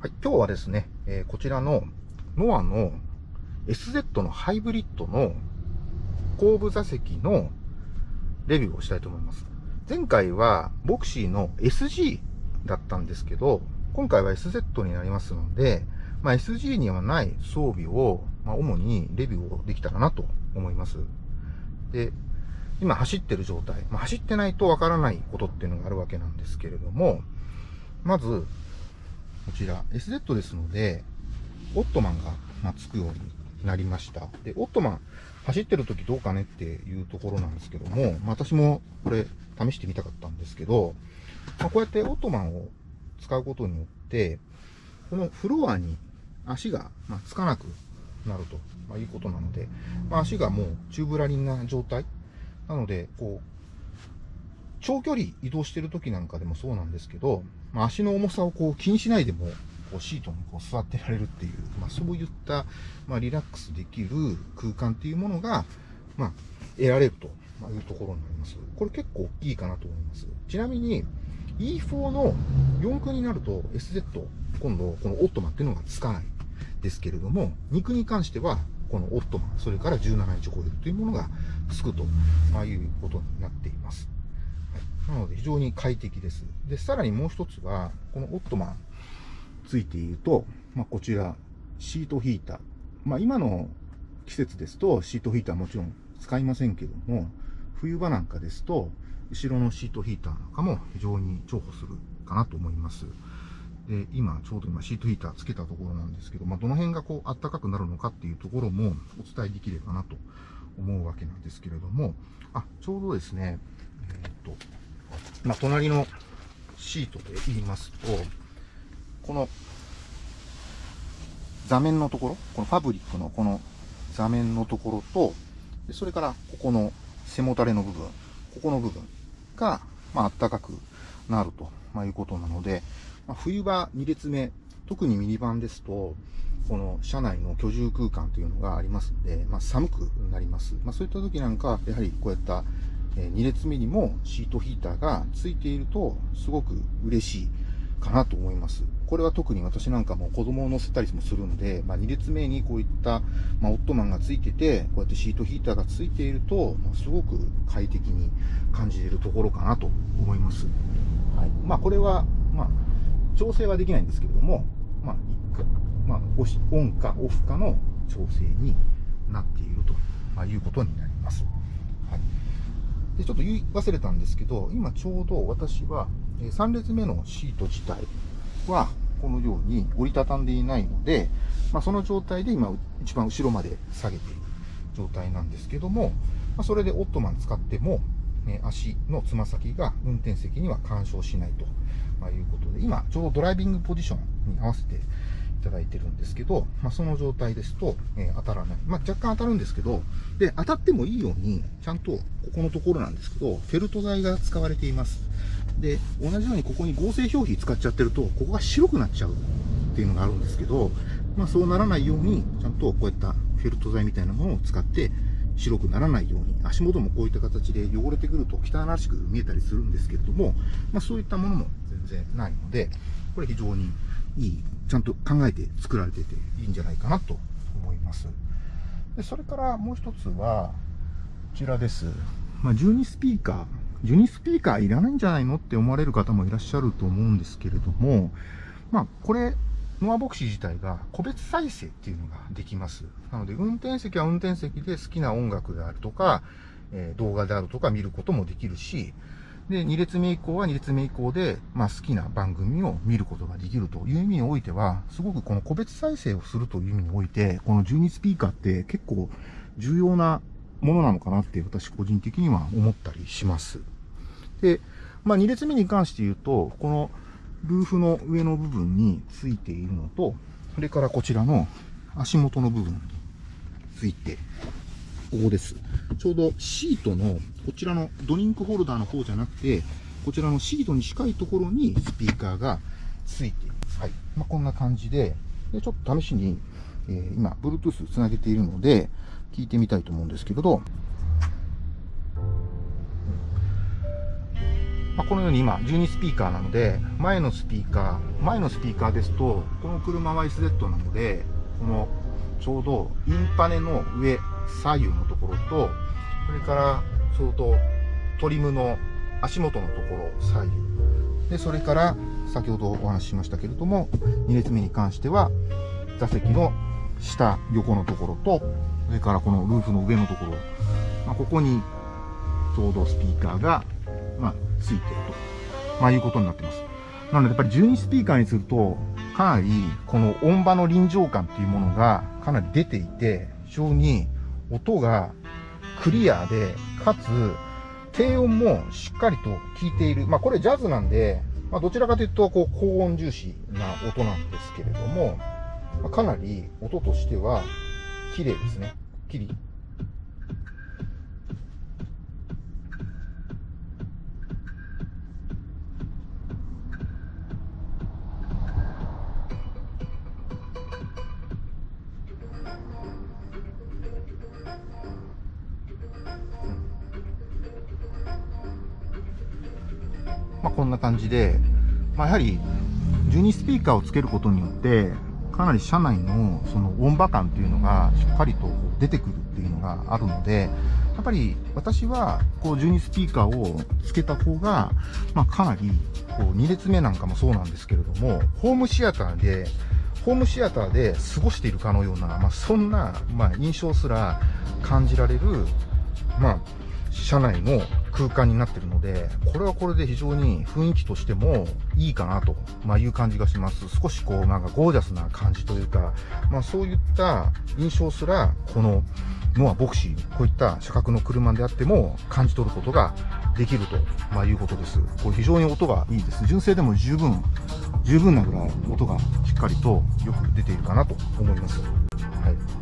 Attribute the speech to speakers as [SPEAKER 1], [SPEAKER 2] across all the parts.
[SPEAKER 1] はい、今日はですね、えー、こちらのノアの SZ のハイブリッドの後部座席のレビューをしたいと思います。前回はボクシーの SG だったんですけど、今回は SZ になりますので、まあ、SG にはない装備を、まあ、主にレビューをできたらなと思います。で、今走ってる状態、まあ、走ってないとわからないことっていうのがあるわけなんですけれども、まず、こちら SZ ですので、オットマンが、まつくようになりました。で、オットマン走ってる時どうかねっていうところなんですけども、まあ、私もこれ試してみたかったんですけど、まあ、こうやってオットマンを使うことによって、このフロアに足が、まつかなくなると、まいうことなので、まあ、足がもうチューブラリンな状態なので、こう、長距離移動してる時なんかでもそうなんですけど、まあ、足の重さをこう気にしないでも、こうシートにこう座ってられるっていう、まあ、そういった、まあ、リラックスできる空間っていうものが、まあ、得られるというところになります。これ結構大きいかなと思います。ちなみに、E4 の4区になると SZ、今度このオットマンっていうのがつかないですけれども、2区に関しては、このオットマン、それから17インチホイールというものがつくと、まあ、いうことになっています。なので非常に快適です。で、さらにもう一つは、このオットマンついていると、まあ、こちら、シートヒーター。まあ、今の季節ですと、シートヒーターもちろん使いませんけども、冬場なんかですと、後ろのシートヒーターなんかも非常に重宝するかなと思います。で、今、ちょうど今シートヒーターつけたところなんですけど、まあ、どの辺がこう、暖かくなるのかっていうところもお伝えできればなと思うわけなんですけれども、あ、ちょうどですね、えっ、と、まあ、隣のシートで言いますと、この座面のところ、このファブリックのこの座面のところと、それからここの背もたれの部分、ここの部分が、まあ、暖かくなると、まあ、いうことなので、まあ、冬場2列目、特にミニバンですと、この車内の居住空間というのがありますので、まあ、寒くなります。まあ、そういった時なんか、やはりこういった2列目にもシートヒーターがついているとすごく嬉しいかなと思います。これは特に私なんかも子供を乗せたりもするんで、まあ、2列目にこういった、まあ、オットマンがついてて、こうやってシートヒーターがついていると、まあ、すごく快適に感じれるところかなと思います。はい。まあ、これは、まあ、調整はできないんですけれども、まあ、まあ、オンかオフかの調整になっているということになります。はいで、ちょっと言い忘れたんですけど、今ちょうど私は、え3列目のシート自体は、このように折りたたんでいないので、まあ、その状態で今、一番後ろまで下げている状態なんですけども、まあ、それでオットマン使っても、ね、足のつま先が運転席には干渉しないと、まあ、いうことで、今、ちょうどドライビングポジションに合わせていただいてるんですけど、まあ、その状態ですと、え、当たらない。まあ、若干当たるんですけど、で、当たってもいいように、ちゃんとここのところなんですけど、フェルト材が使われています。で、同じようにここに合成表皮使っちゃってると、ここが白くなっちゃうっていうのがあるんですけど、まあ、そうならないように、ちゃんとこういったフェルト材みたいなものを使って、白くならないように、足元もこういった形で汚れてくると汚らしく見えたりするんですけれども、まあ、そういったものも全然ないので、これ非常にいい、ちゃんと考えて作られてていいんじゃないかなと思います。でそれからもう一つは、こちらです。まあ、12スピーカー。12スピーカーいらないんじゃないのって思われる方もいらっしゃると思うんですけれども、まあ、これ、ノアボクシー自体が個別再生っていうのができます。なので、運転席は運転席で好きな音楽であるとか、え、動画であるとか見ることもできるし、で、2列目以降は2列目以降で、まあ、好きな番組を見ることができるという意味においては、すごくこの個別再生をするという意味において、この12スピーカーって結構重要なものなのかなって私個人的には思ったりします。で、まあ、2列目に関して言うと、このルーフの上の部分についているのと、それからこちらの足元の部分について、ここです。ちょうどシートの、こちらのドリンクホルダーの方じゃなくて、こちらのシートに近いところにスピーカーがついている。はい。まあ、こんな感じで、でちょっと試しに、えー、今、Bluetooth つなげているので、聞いてみたいと思うんですけれど、まあ、このように今12スピーカーなので、前のスピーカー、前のスピーカーですと、この車は SZ なので、このちょうどインパネの上、左右のところと、それからちょうどトリムの足元のところ、左右。で、それから先ほどお話ししましたけれども、2列目に関しては、座席の下、横のところと、それからこのルーフの上のところ、まあ、ここにちょうどスピーカーが、まあ、ついてると、まあ、いうことになってます。なので、やっぱり12スピーカーにすると、かなりこの音場の臨場感っていうものがかなり出ていて、非常に音がクリアで、かつ低音もしっかりと効いている。まあこれジャズなんで、まあどちらかというとこう高音重視な音なんですけれども、まあ、かなり音としては綺麗ですね。きりじで、まあ、やはり12スピーカーをつけることによってかなり車内のその音場感っていうのがしっかりと出てくるっていうのがあるのでやっぱり私はこう12スピーカーをつけた方が、まあ、かなりこう2列目なんかもそうなんですけれどもホームシアターでホームシアターで過ごしているかのような、まあ、そんな、まあ、印象すら感じられる、まあ、車内の空間になってるので、これはこれで非常に雰囲気としてもいいかなと、まあ、いう感じがします。少しこうなんかゴージャスな感じというか、まあ、そういった印象すら、このノアボクシー、こういった車格の車であっても感じ取ることができると、まあ、いうことです。これ非常に音がいいです。純正でも十分、十分なぐらい音がしっかりとよく出ているかなと思います。はい。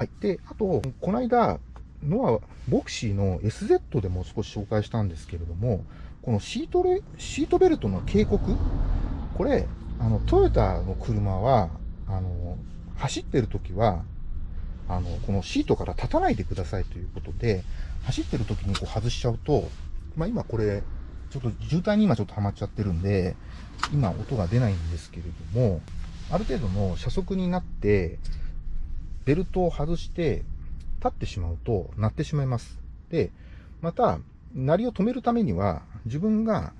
[SPEAKER 1] はい。で、あと、この間、ノア、ボクシーの SZ でも少し紹介したんですけれども、このシートレ、シートベルトの警告？これ、あの、トヨタの車は、あの、走ってる時は、あの、このシートから立たないでくださいということで、走ってる時にこう外しちゃうと、まあ今これ、ちょっと渋滞に今ちょっとはまっちゃってるんで、今音が出ないんですけれども、ある程度の車速になって、ベルトを外して立ってしまうと鳴ってしまいます。で、また、鳴りを止めるためには自分が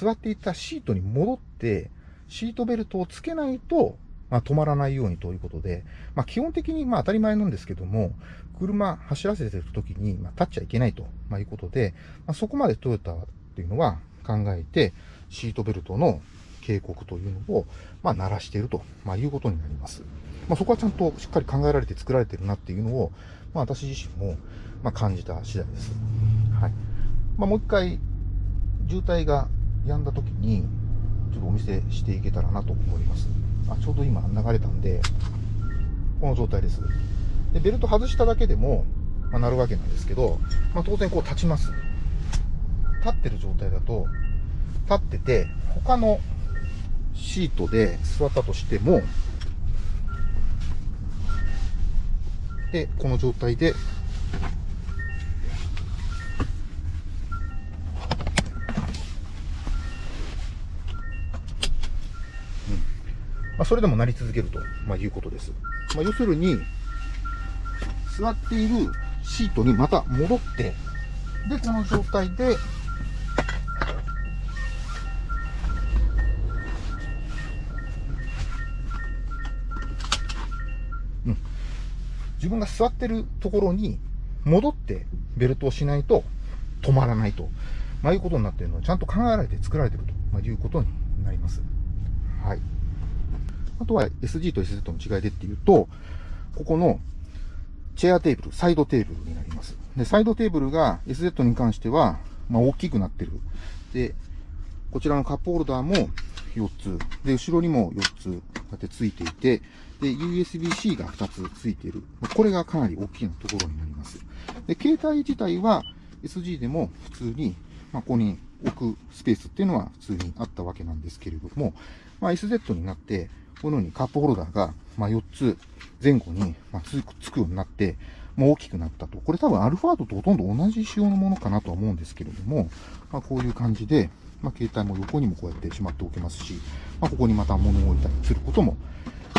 [SPEAKER 1] 座っていたシートに戻ってシートベルトをつけないと、まあ、止まらないようにということで、まあ、基本的にまあ当たり前なんですけども、車走らせてる時にまあ立っちゃいけないということで、まあ、そこまでトヨタっていうのは考えて、シートベルトの警告というのを、まあ、鳴らしていると、まあ、いうことになります。まあ、そこはちゃんとしっかり考えられて作られてるなっていうのを、まあ、私自身も、まあ、感じた次第です。はい。まあ、もう一回、渋滞が止んだ時に、ちょっとお見せしていけたらなと思います。あ、ちょうど今流れたんで、この状態です。で、ベルト外しただけでも、まあ、なるわけなんですけど、まあ、当然こう立ちます。立ってる状態だと、立ってて、他のシートで座ったとしても、で、この状態で、うんまあ、それでもなり続けると、まあ、いうことです。まあ、要するに、座っているシートにまた戻って、で、この状態で、自分が座ってるところに戻ってベルトをしないと止まらないと、まあ、いうことになっているのはちゃんと考えられて作られていると、ま、いうことになります。はい。あとは SG と SZ の違いでっていうと、ここのチェアテーブル、サイドテーブルになります。で、サイドテーブルが SZ に関しては、まあ、大きくなってる。で、こちらのカップホルダーも4つ。で、後ろにも4つ、こうやってついていて、で、USB-C が2つついている。これがかなり大きなところになります。で、携帯自体は SG でも普通に、まあ、ここに置くスペースっていうのは普通にあったわけなんですけれども、まあ、SZ になって、このようにカップホルダーが、ま4つ前後に、まつくつくようになって、もう大きくなったと。これ多分アルファードとほとんど同じ仕様のものかなとは思うんですけれども、まあ、こういう感じで、まあ、携帯も横にもこうやってしまっておけますし、まあ、ここにまた物を置いたりすることも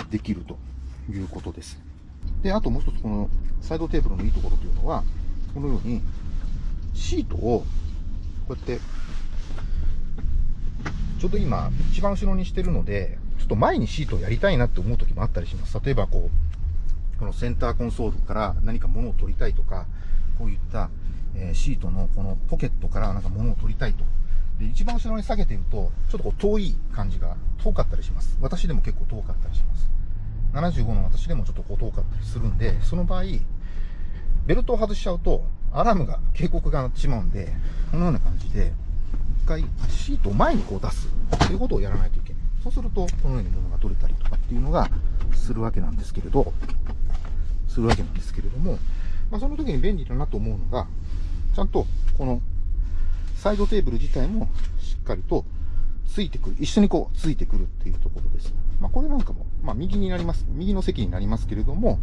[SPEAKER 1] できるということです。で、あともう一つこのサイドテーブルのいいところというのは、このようにシートをこうやってちょうど今一番後ろにしてるので、ちょっと前にシートをやりたいなって思う時もあったりします。例えばこう、このセンターコンソールから何か物を取りたいとか、こういった、シートのこのポケットからなんか物を取りたいと。で、一番後ろに下げていると、ちょっとこう遠い感じが遠かったりします。私でも結構遠かったりします。75の私でもちょっとこう遠かったりするんで、その場合、ベルトを外しちゃうと、アラームが、警告が鳴ってしまうんで、このような感じで、一回シートを前にこう出すということをやらないといけない。そうすると、このように物が取れたりとかっていうのがするわけなんですけれど、するわけなんですけれども、まあ、その時に便利だなと思うのが、ちゃんとこのサイドテーブル自体もしっかりとついてくる、一緒にこうついてくるっていうところです。まあ、これなんかも、まあ、右になります、右の席になりますけれども、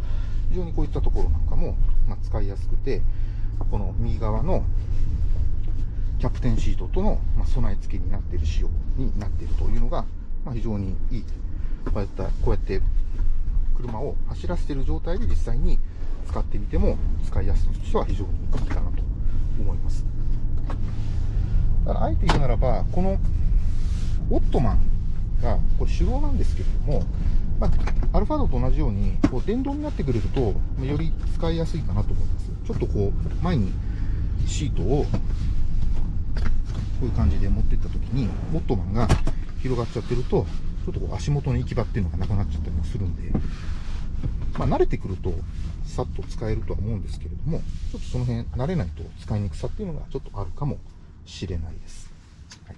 [SPEAKER 1] 非常にこういったところなんかも、ま使いやすくて、この右側のキャプテンシートとの、ま備え付けになっている仕様になっているというのが、ま非常にいい。こうやったこうやって車を走らせている状態で実際に使ってみても使いやすさとしては非常にいいかなと思います。だからあえて言うならば、このオットマンがこれ手動なんですけれども、まあ、アルファードと同じようにこう電動になってくれるとより使いやすいかなと思います。ちょっとこう前にシートをこういう感じで持っていった時にオットマンが広がっちゃってるとちょっとこう足元の行き場っていうのがなくなっちゃったりもするんで、まあ、慣れてくるとさっと使えるとは思うんですけれどもちょっとその辺慣れないと使いにくさっていうのがちょっとあるかもしれないです。はい、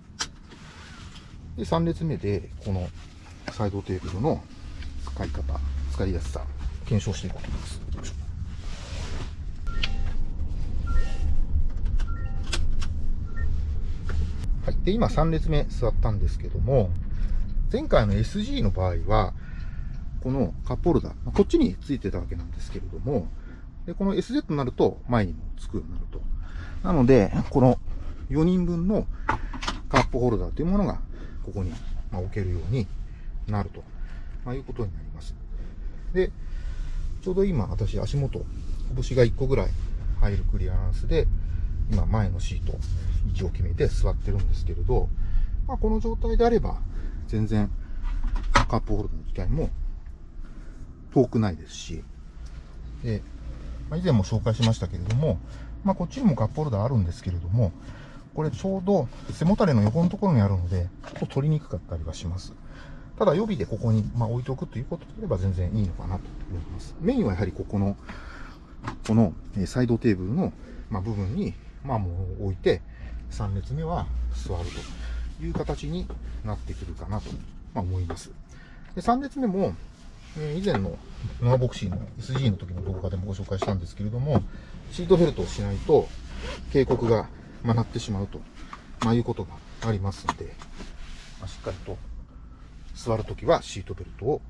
[SPEAKER 1] で3列目でこのサイドテーブルの使い方、使いやすさ、検証していこうと思います。はい。で、今3列目座ったんですけども、前回の SG の場合は、このカップホルダー、こっちについてたわけなんですけれども、で、この SZ になると前にもつくようになると。なので、この4人分のカップホルダーというものが、ここに置けるようになると。ま、いうことになります。で、ちょうど今、私、足元、拳が1個ぐらい入るクリアランスで、今、前のシート、位置を決めて座ってるんですけれど、まあ、この状態であれば、全然、カップホルダーの機械も遠くないですし、で、まあ、以前も紹介しましたけれども、まあ、こっちにもカップホルダーあるんですけれども、これちょうど背もたれの横のところにあるので、ちょっと取りにくかったりはします。ただ予備でここに、まあ、置いておくということであれば全然いいのかなと思います。メインはやはりここの、このサイドテーブルの、まあ、部分に、まあ、もう置いて、3列目は座るという形になってくるかなと、ま、思います。で3列目も、え以前のノアボクシーの SG の時の動画でもご紹介したんですけれども、シートベルトをしないと警告が、ま鳴ってしまうと、まあ、いうことがありますので、まあ、しっかりと座るときはシートベルトを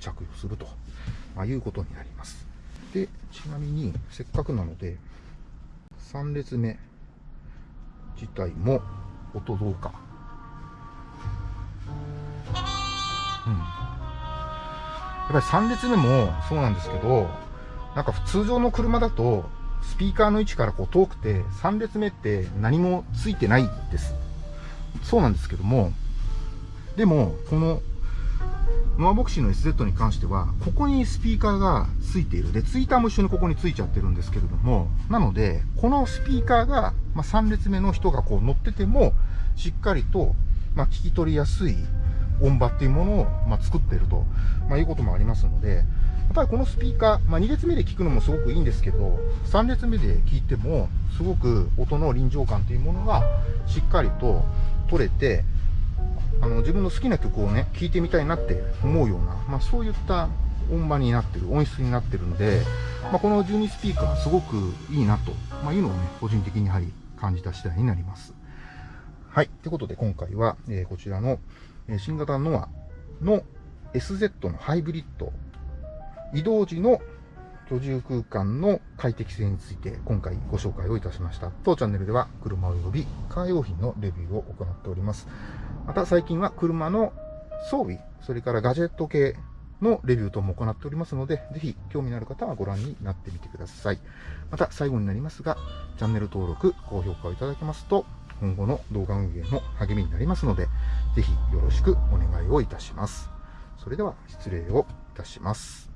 [SPEAKER 1] 着用すると、まあ、いうことになります。で、ちなみに、せっかくなので、3列目自体も音どうか。うん。やっぱり3列目もそうなんですけど、なんか通常の車だと、スピーカーの位置からこう遠くて、3列目って何もついてないです。そうなんですけども、でも、このノアボクシーの SZ に関しては、ここにスピーカーがついている。で、ツイッターも一緒にここについちゃってるんですけれども、なので、このスピーカーが、まあ、3列目の人がこう乗ってても、しっかりと、まあ、聞き取りやすい音場っていうものを、まあ、作っていると、まあ、いうこともありますので、やっぱりこのスピーカー、まあ、2列目で聞くのもすごくいいんですけど、3列目で聞いても、すごく音の臨場感というものがしっかりと取れて、あの自分の好きな曲をね聴いてみたいなって思うような、まあ、そういった音場になってる音質になってるんで、まあ、この12スピーカーすごくいいなと、まあ、いうのをね個人的にやはり感じた次第になります。はい。ということで今回は、えー、こちらの、えー、新型ノアの SZ のハイブリッド移動時の居住空間の快適性について今回ご紹介をいたしました。当チャンネルでは車及びカー用品のレビューを行っております。また最近は車の装備、それからガジェット系のレビュー等も行っておりますので、ぜひ興味のある方はご覧になってみてください。また最後になりますが、チャンネル登録、高評価をいただけますと、今後の動画運営の励みになりますので、ぜひよろしくお願いをいたします。それでは失礼をいたします。